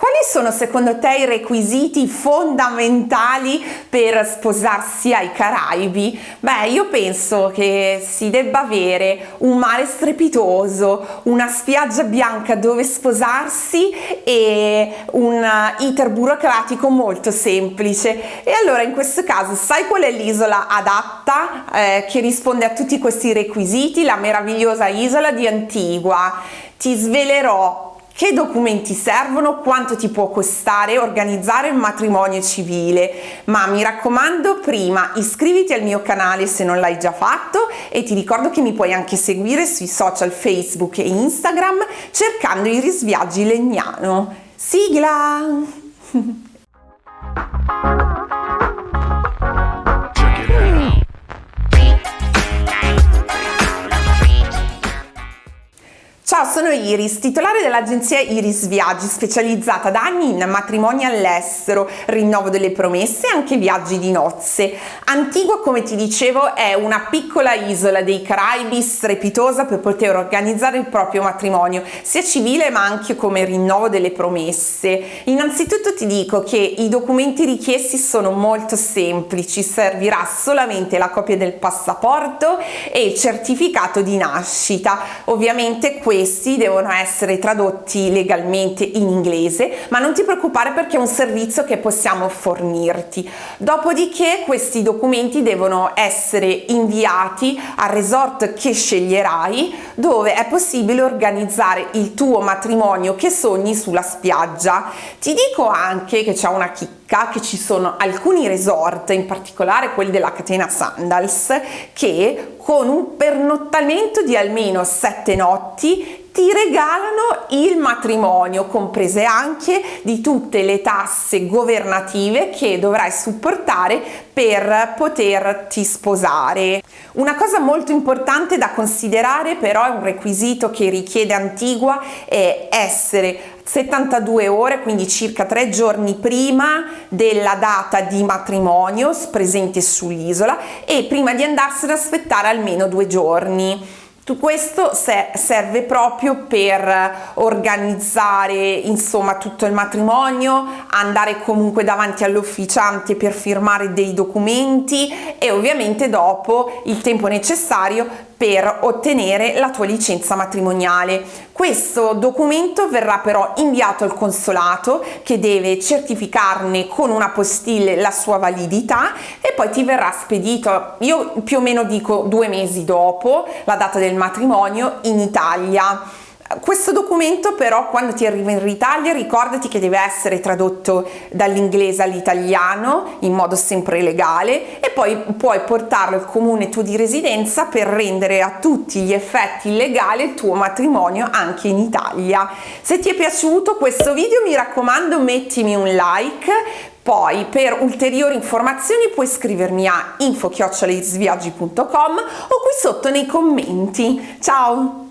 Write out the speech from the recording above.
Quali sono secondo te i requisiti fondamentali per sposarsi ai Caraibi? Beh, io penso che si debba avere un mare strepitoso, una spiaggia bianca dove sposarsi e un iter burocratico molto semplice. E allora in questo caso sai qual è l'isola adatta eh, che risponde a tutti questi requisiti? La meravigliosa isola di Antigua. Ti svelerò che documenti servono, quanto ti può costare organizzare un matrimonio civile, ma mi raccomando prima iscriviti al mio canale se non l'hai già fatto e ti ricordo che mi puoi anche seguire sui social Facebook e Instagram cercando i risviaggi Legnano. Sigla! sono Iris, titolare dell'agenzia Iris Viaggi, specializzata da anni in matrimoni all'estero, rinnovo delle promesse e anche viaggi di nozze. Antigua, come ti dicevo, è una piccola isola dei Caraibi strepitosa per poter organizzare il proprio matrimonio, sia civile ma anche come rinnovo delle promesse. Innanzitutto ti dico che i documenti richiesti sono molto semplici, servirà solamente la copia del passaporto e il certificato di nascita. Ovviamente questo questi devono essere tradotti legalmente in inglese, ma non ti preoccupare perché è un servizio che possiamo fornirti. Dopodiché questi documenti devono essere inviati al resort che sceglierai, dove è possibile organizzare il tuo matrimonio che sogni sulla spiaggia. Ti dico anche che c'è una chicca, che ci sono alcuni resort, in particolare quelli della catena Sandals, che con un pernottamento di almeno sette notti ti regalano il matrimonio, comprese anche di tutte le tasse governative che dovrai supportare per poterti sposare. Una cosa molto importante da considerare però è un requisito che richiede Antigua è essere 72 ore, quindi circa tre giorni prima della data di matrimonio presente sull'isola e prima di andarsene aspettare almeno due giorni. Questo serve proprio per organizzare insomma tutto il matrimonio, andare comunque davanti all'ufficiante per firmare dei documenti e ovviamente dopo il tempo necessario per ottenere la tua licenza matrimoniale. Questo documento verrà però inviato al consolato che deve certificarne con una postille la sua validità e poi ti verrà spedito, io più o meno dico due mesi dopo la data del matrimonio in Italia. Questo documento però quando ti arriva in Italia ricordati che deve essere tradotto dall'inglese all'italiano in modo sempre legale e poi puoi portarlo al comune tuo di residenza per rendere a tutti gli effetti legale il tuo matrimonio anche in Italia. Se ti è piaciuto questo video mi raccomando mettimi un like poi per ulteriori informazioni puoi scrivermi a info-sviaggi.com o qui sotto nei commenti. Ciao!